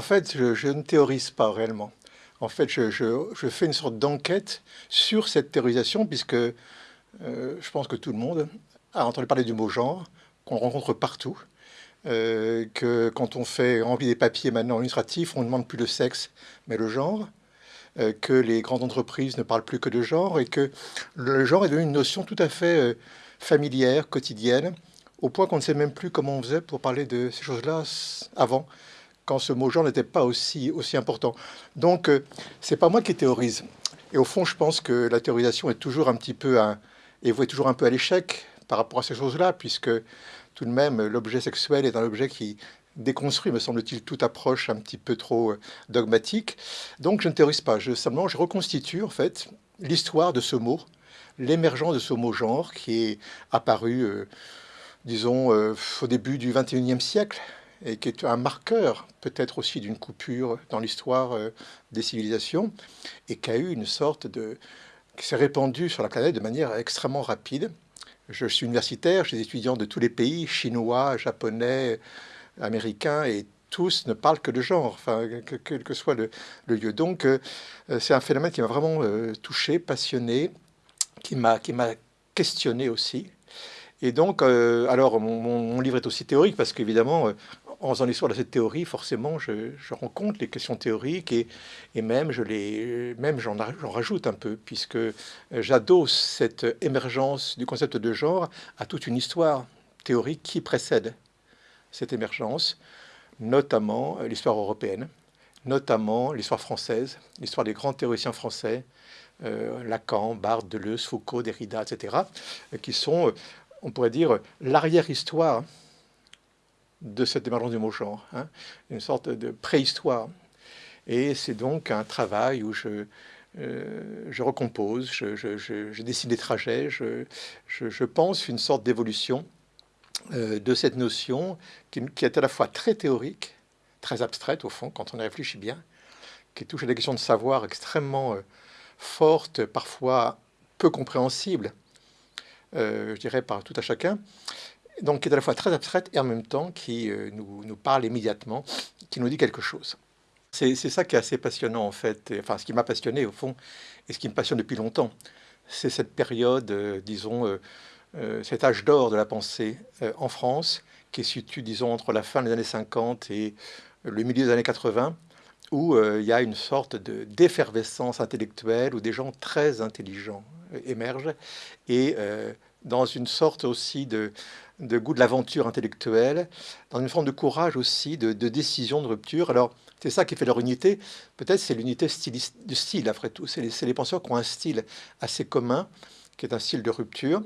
En fait, je, ne théorise pas réellement. En fait, je, fais une sorte d'enquête sur cette théorisation, puisque euh, je pense que tout le monde a entendu parler du mot genre, qu'on rencontre partout, euh, que quand on fait remplir des papiers maintenant administratifs, on ne demande plus le sexe, mais le genre, euh, que les grandes entreprises ne parlent plus que de genre, et que le genre est devenu une notion tout à fait familière, quotidienne, au point qu'on ne sait même plus comment on faisait pour parler de ces choses-là avant, quand ce mot genre n'était pas aussi, aussi important. Donc, euh, c'est pas moi qui théorise. Et au fond, je pense que la théorisation est toujours un petit peu, un, et toujours un peu à l'échec par rapport à ces choses-là, puisque tout de même, l'objet sexuel est un objet qui déconstruit, me semble-t-il, toute approche un petit peu trop euh, dogmatique. Donc, je ne théorise pas. Je, simplement, je reconstitue, en fait, l'histoire de ce mot, l'émergence de ce mot genre qui est apparu... Euh, disons, euh, au début du 21e siècle, et qui est un marqueur peut-être aussi d'une coupure dans l'histoire euh, des civilisations, et qui a eu une sorte de... qui s'est répandu sur la planète de manière extrêmement rapide. Je suis universitaire, j'ai des étudiants de tous les pays, chinois, japonais, américains, et tous ne parlent que de genre, enfin, quel que soit le, lieu. Donc, euh, c'est un phénomène qui m'a vraiment touché, passionné, qui m'a questionné aussi. Et donc, euh, alors, mon, livre est aussi théorique parce qu'évidemment, euh, en faisant l'histoire de cette théorie, forcément, je, rencontre les questions théoriques et, même je les, même j'en rajoute un peu puisque euh, j'adosse cette émergence du concept de genre à toute une histoire théorique qui précède cette émergence, notamment l'histoire européenne, notamment l'histoire française, l'histoire des grands théoriciens français, Lacan, Barthes, Deleuze, Foucault, Derrida, etc., qui sont on pourrait dire, l'arrière-histoire de cette émergence du mot genre, hein, une sorte de préhistoire. Et c'est donc un travail où je, euh, je recompose, je, dessine des trajets, je, pense une sorte d'évolution euh, de cette notion qui, est à la fois très théorique, très abstraite au fond, quand on y réfléchit bien, qui touche à des questions de savoir extrêmement euh, fortes, parfois peu compréhensibles, je dirais, par tout à chacun, donc qui est à la fois très abstraite et en même temps qui euh, nous, parle immédiatement, qui nous dit quelque chose. C'est ça qui est assez passionnant en fait, enfin ce qui m'a passionné au fond, et ce qui me passionne depuis longtemps, c'est cette période, euh, disons, cet âge d'or de la pensée en France, qui est situé, disons, entre la fin des années 50 et le milieu des années 80, où il y a une sorte d'effervescence intellectuelle, où des gens très intelligents, émerge, et euh, dans une sorte aussi de, goût de l'aventure intellectuelle, dans une forme de courage aussi, de, décision, de rupture. Alors, c'est ça qui fait leur unité. Peut-être c'est l'unité de style, après tout. C'est les, penseurs qui ont un style assez commun, qui est un style de rupture,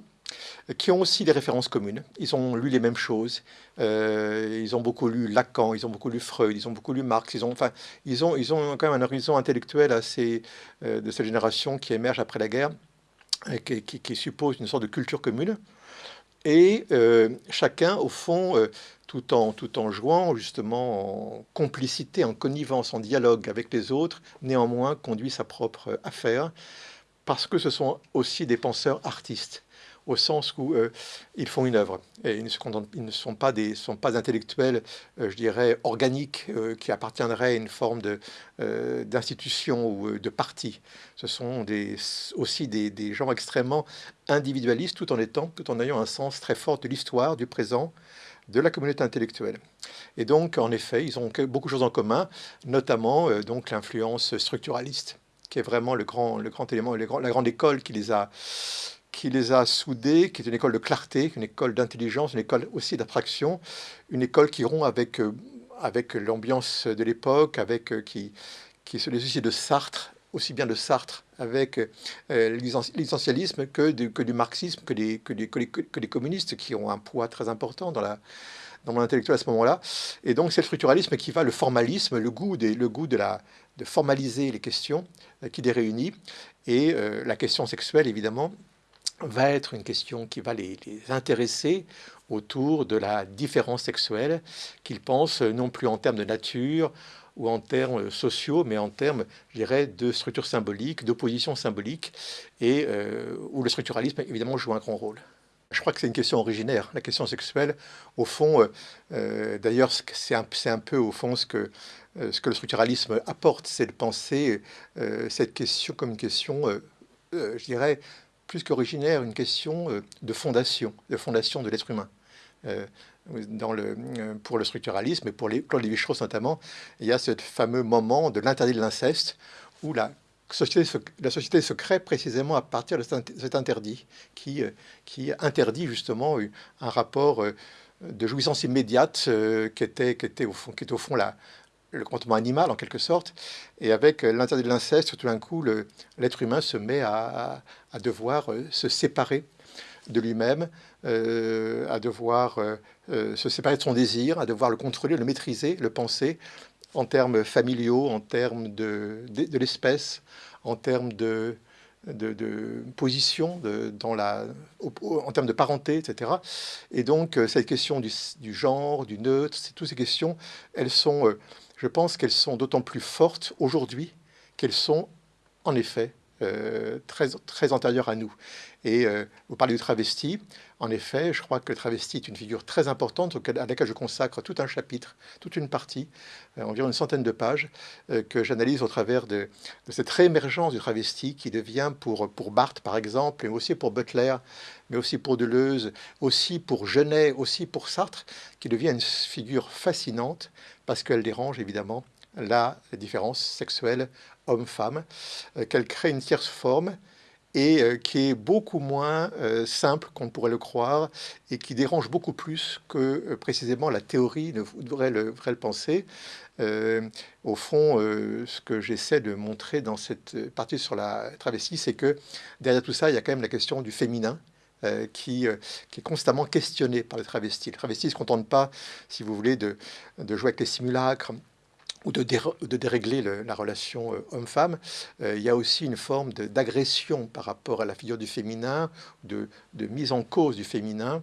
qui ont aussi des références communes. Ils ont lu les mêmes choses. Euh, ils ont beaucoup lu Lacan, ils ont beaucoup lu Freud, ils ont beaucoup lu Marx. Ils ont, enfin, ils ont quand même un horizon intellectuel assez euh, de cette génération qui émerge après la guerre qui, suppose une sorte de culture commune. Et euh, chacun, au fond, euh, tout, en, tout en jouant justement en complicité, en connivence, en dialogue avec les autres, néanmoins conduit sa propre affaire, parce que ce sont aussi des penseurs artistes au sens où euh, ils font une œuvre. Et ils, ne sont pas des sont pas intellectuels, euh, je dirais, organiques, euh, qui appartiendraient à une forme d'institution ou de parti. Ce sont des, aussi des, des, gens extrêmement individualistes, tout en étant, tout en ayant un sens très fort de l'histoire, du présent, de la communauté intellectuelle. Et donc, en effet, ils ont beaucoup de choses en commun, notamment donc l'influence structuraliste, qui est vraiment le grand, le grand élément, la grande école qui les a qui les a soudés, qui est une école de clarté, une école d'intelligence, une école aussi d'attraction, une école qui rompt avec, euh, avec l'ambiance de l'époque, avec euh, qui, qui se les de Sartre, aussi bien de Sartre avec euh, l'essentialisme que, que, du marxisme, que des, que, les communistes qui ont un poids très important dans la dans mon intellectuel à ce moment-là. Et donc c'est le structuralisme qui va, le formalisme, le goût, des, le goût de, la, de formaliser les questions qui les réunit. Et la question sexuelle, évidemment, va être une question qui va les, intéresser autour de la différence sexuelle, qu'ils pensent non plus en termes de nature ou en termes sociaux, mais en termes, je dirais, de structure symbolique, d'opposition symbolique, et euh, où le structuralisme, évidemment, joue un grand rôle. Je crois que c'est une question originaire, la question sexuelle. Au fond, euh, euh, d'ailleurs, c'est un, un, peu au fond ce que, euh, ce que le structuralisme apporte, c'est de penser cette question comme une question, je dirais, plus qu'originaire, une question de fondation, de fondation de l'être humain. Dans le, pour le structuralisme et pour les Claude Lévi-Strauss notamment, il y a ce fameux moment de l'interdit de l'inceste où la société se crée précisément à partir de cet interdit qui, euh, interdit justement un rapport euh, de jouissance immédiate euh, qui, était au fond, qui est au fond la, le comportement animal en quelque sorte. Et avec l'interdit de l'inceste, tout d'un coup, l'être humain se met à, devoir se séparer de lui-même, à devoir se séparer de son désir, à devoir le contrôler, le maîtriser, le penser, en termes familiaux, en termes de, de, l'espèce, en termes de, de, position dans la, en termes de parenté, etc. Et donc, euh, cette question du, genre, du neutre, toutes ces questions, elles sont, euh, je pense qu'elles sont d'autant plus fortes aujourd'hui qu'elles sont, en effet, euh, très, très antérieures à nous. Et vous parlez du travesti. En effet, je crois que le travesti est une figure très importante à laquelle je consacre tout un chapitre, toute une partie, euh, environ une centaine de pages, euh, que j'analyse au travers de, cette réémergence du travesti qui devient pour, pour Barthes, par exemple, mais aussi pour Butler, mais aussi pour Deleuze, aussi pour Genet, aussi pour Sartre, qui devient une figure fascinante parce qu'elle dérange évidemment la différence sexuelle homme-femme, euh, qu'elle crée une tierce forme et euh, qui est beaucoup moins euh, simple qu'on pourrait le croire et qui dérange beaucoup plus que euh, précisément la théorie ne devrait le, penser. au fond, ce que j'essaie de montrer dans cette partie sur la travestie, c'est que derrière tout ça, il y a quand même la question du féminin, qui, est constamment questionné par le travesti. Le travesti ne se contente pas, si vous voulez, de jouer avec les simulacres, ou de, dérégler la relation euh, homme-femme, euh, il y a aussi une forme d'agression par rapport à la figure du féminin, de, mise en cause du féminin,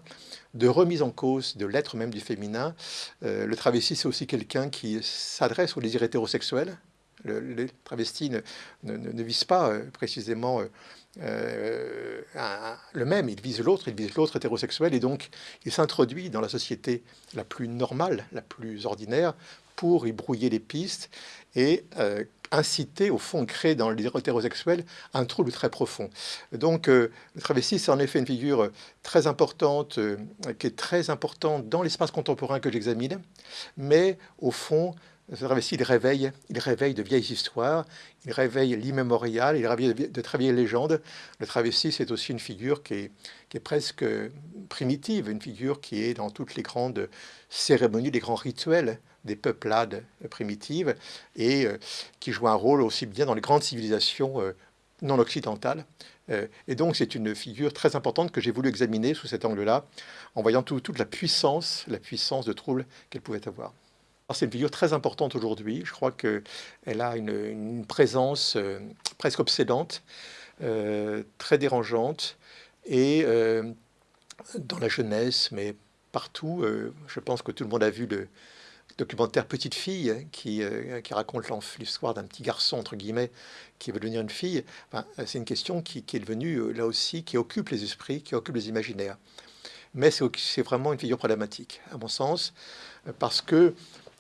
de remise en cause de l'être même du féminin. Euh, le travesti, c'est aussi quelqu'un qui s'adresse au désir hétérosexuel. Le, les travestis ne, visent pas précisément le même, il vise l'autre, il vise l'autre hétérosexuel, et donc il s'introduit dans la société la plus normale, la plus ordinaire, pour y brouiller les pistes et euh, inciter, au fond, créer dans les hétérosexuels un trouble très profond. Donc, euh, le travesti, c'est en effet une figure très importante, euh, qui est très importante dans l'espace contemporain que j'examine, mais au fond, ce travesti, il réveille, il réveille de vieilles histoires, il réveille l'immémorial, il réveille de, très vieilles légendes. Le travesti, c'est aussi une figure qui est presque primitive, une figure qui est dans toutes les grandes cérémonies, les grands rituels des peuplades primitives et euh, qui joue un rôle aussi bien dans les grandes civilisations euh, non occidentales. Euh, et donc c'est une figure très importante que j'ai voulu examiner sous cet angle-là, en voyant toute la puissance, la puissance de trouble qu'elle pouvait avoir. C'est une figure très importante aujourd'hui. Je crois qu'elle a une, présence presque obsédante, très dérangeante, et dans la jeunesse, mais partout. je pense que tout le monde a vu le, documentaire Petite fille qui, euh, qui raconte l'histoire d'un petit garçon, entre guillemets, qui veut devenir une fille. c'est une question qui, est devenue, euh, là aussi, qui occupe les esprits, qui occupe les imaginaires. Mais c'est vraiment une figure problématique, à mon sens, parce que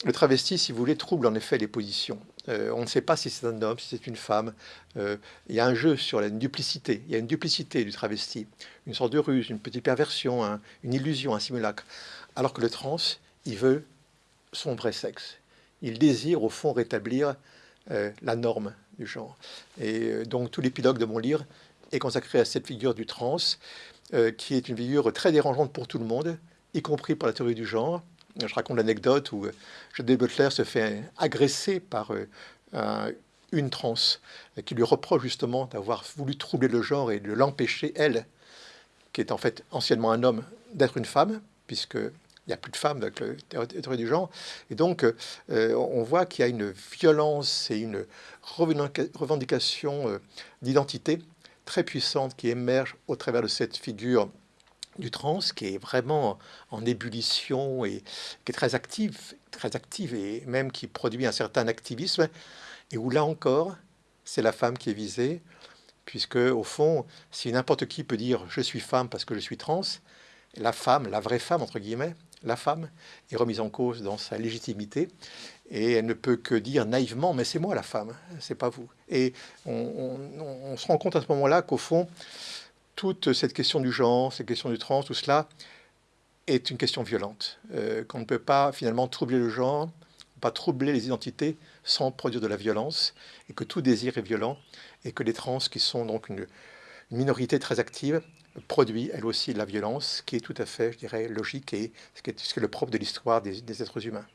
le travesti, si vous voulez, trouble en effet les positions. Euh, on ne sait pas si c'est un homme, si c'est une femme. il y a un jeu sur la duplicité. Il y a une duplicité du travesti, une sorte de ruse, une petite perversion, une illusion, un simulacre. Alors que le trans, il veut son vrai sexe. Il désire au fond rétablir euh, la norme du genre. Et euh, donc tout l'épilogue de mon livre est consacré à cette figure du trans, euh, qui est une figure très dérangeante pour tout le monde, y compris pour la théorie du genre. Je raconte l'anecdote où Jodie Butler se fait agresser par une trans qui lui reproche justement d'avoir voulu troubler le genre et de l'empêcher, elle, qui est en fait anciennement un homme, d'être une femme, puisque il n'y a plus de femmes avec le théorie du genre. Et donc, euh, on voit qu'il y a une violence et une revendication euh, d'identité très puissante qui émerge au travers de cette figure du trans, qui est vraiment en ébullition et qui est très active, très active et même qui produit un certain activisme, et où là encore, c'est la femme qui est visée, puisque au fond, si n'importe qui peut dire je suis femme parce que je suis trans, la femme, la vraie femme entre guillemets, la femme est remise en cause dans sa légitimité et elle ne peut que dire naïvement mais c'est moi la femme, c'est pas vous. Et on, se rend compte à ce moment-là qu'au fond, toute cette question du genre, cette question du trans, tout cela est une question violente, euh, qu'on ne peut pas finalement troubler le genre, pas troubler les identités sans produire de la violence, et que tout désir est violent, et que les trans, qui sont donc une, minorité très active, produit elle aussi la violence, qui est tout à fait, je dirais, logique, et ce qui est, le propre de l'histoire des êtres humains.